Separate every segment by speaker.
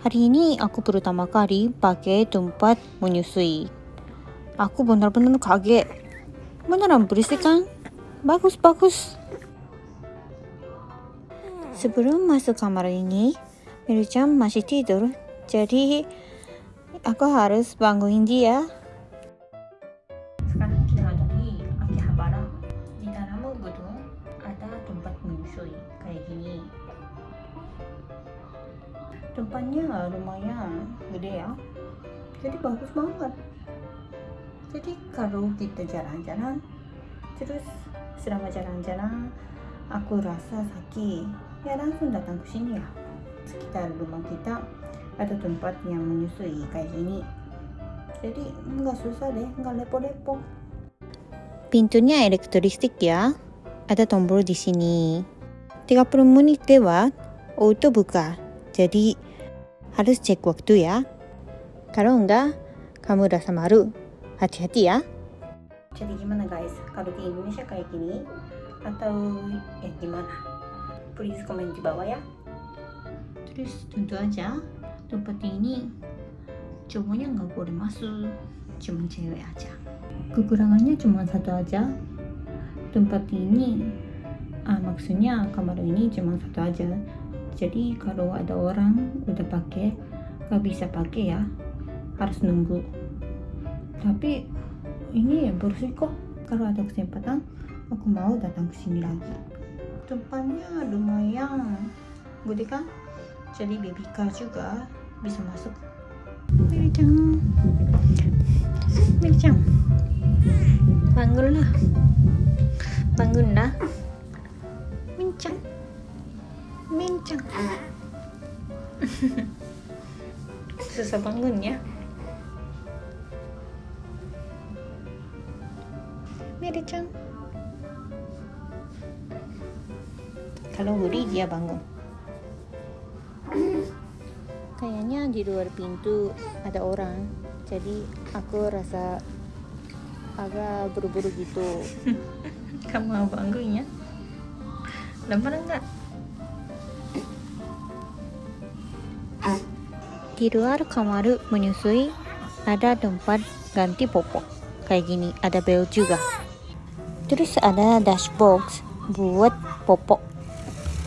Speaker 1: Hari ini aku pertama kali pakai tempat menyusui. Aku benar-benar kaget. Beneran berisik kan? Bagus, bagus. Sebelum masuk kamar ini, Miruchan masih tidur. Jadi, aku harus bangunin dia. Sekarang kita di Akihabara. Di dalam gedung ada tempat menyusui kayak gini. Tempatnya lumayan gede ya. Jadi bagus banget. Jadi kalau kita jalan-jalan, terus selama jalan-jalan aku rasa sakit, ya langsung datang ke sini ya. Sekitar rumah kita ada tempat yang menyusui kayak gini. Jadi nggak susah deh, nggak lepo-lepo. Pintunya elektristik ya. Ada tombol di sini. 30 menit lewat, auto buka. Jadi harus cek waktu ya. Kalau enggak, kamu rasa malu. Hati-hati ya. Jadi gimana guys? Kalau di Indonesia kayak gini atau ya gimana? Please komen di bawah ya. Terus tentu aja tempat ini cowoknya nggak boleh masuk, cuma cewek aja. Kekurangannya cuma satu aja. Tempat ini, ah, maksudnya kamar ini cuma satu aja. Jadi kalau ada orang udah pakai, nggak bisa pakai ya, harus nunggu. Tapi ini ya bersih kok. Kalau ada kesempatan, aku mau datang ke sini lagi. Tempatnya lumayan gede kan? Jadi baby car juga bisa masuk. Miri-chan, bangunlah, bangunlah, Mincang, Mincang. Susah bangun ya. Miri-chan. Kalau beri dia bangun. Kayaknya di luar pintu ada orang. Jadi aku rasa agak buru-buru gitu. Kamu mau bangun ya? Lempar enggak? Di luar kamar menyusui ada tempat ganti popok. Kayak gini, ada bel juga. Terus ada dashbox buat popok.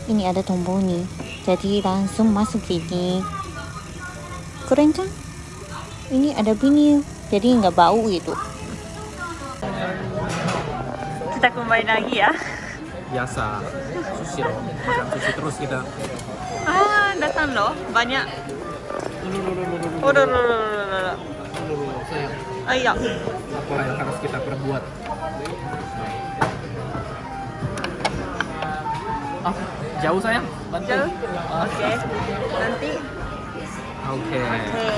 Speaker 1: Ini ada tombol nih. Jadi langsung masuk ini. Keren kan? Ini ada vinil, jadi nggak bau gitu. Kita kembali lagi ya.
Speaker 2: biasa sushi loh makan sushi terus kita
Speaker 1: Ah, datang loh. Banyak. Oh, loh, loh, loh, loh, loh.
Speaker 2: Aduh, sayang
Speaker 1: Ayo.
Speaker 2: apa yang harus kita perbuat ah jauh sayang bantu
Speaker 1: Jauh?
Speaker 2: Ah,
Speaker 1: Oke. Nanti.
Speaker 2: oke
Speaker 1: Oke.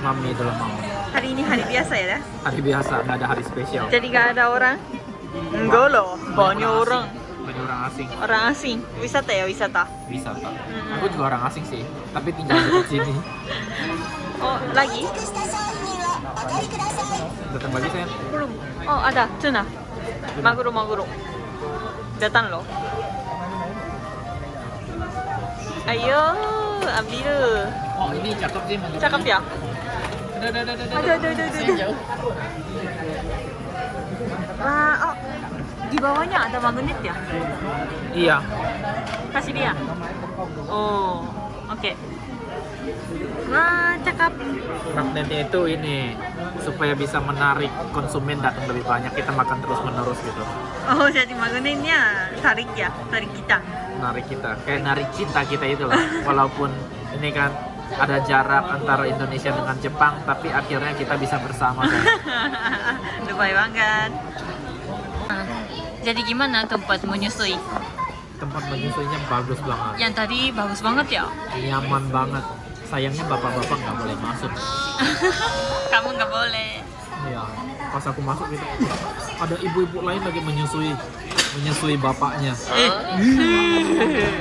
Speaker 2: mami dulu mau
Speaker 1: Hari ini hari biasa ya?
Speaker 2: hari biasa nggak ada hari spesial
Speaker 1: Jadi nggak ada orang? Enggak loh. Banyak orang.
Speaker 2: Orang asing
Speaker 1: Orang asing. Wisata ya wisata.
Speaker 2: wisata
Speaker 1: Mm-mm.
Speaker 2: aku juga orang asing sih tapi tinggal di sini
Speaker 1: Oh lagi?
Speaker 2: datang lagi sayang
Speaker 1: Belum. Oh ada. Tuna. Maguro maguro. Datang loh. Ayo, ambil.
Speaker 2: oh ini cakep sih
Speaker 1: Cakep ya?
Speaker 2: Udah, udah, udah, udah,
Speaker 1: Ada, ada, ada, ada. Di bawahnya ada magnet ya?
Speaker 2: iya
Speaker 1: Kasih dia. Oh, oke. Wah, cakep.
Speaker 2: magnetnya itu ini supaya bisa menarik konsumen datang lebih banyak kita makan terus menerus gitu
Speaker 1: Oh, jadi magnetnya tarik ya, tarik kita.
Speaker 2: menarik kita kayak narik cinta kita itu loh walaupun ini kan ada jarak antara Indonesia dengan Jepang tapi akhirnya kita bisa bersama kan
Speaker 1: banget. Jadi gimana tempat menyusui?
Speaker 2: tempat menyusuinya bagus banget
Speaker 1: Yang tadi bagus banget ya?
Speaker 2: nyaman banget sayangnya bapak-bapak nggak boleh masuk
Speaker 1: Kamu nggak boleh.
Speaker 2: ya pas aku masuk gitu ada ibu-ibu lain lagi menyusui menyusui bapaknya
Speaker 1: Eh.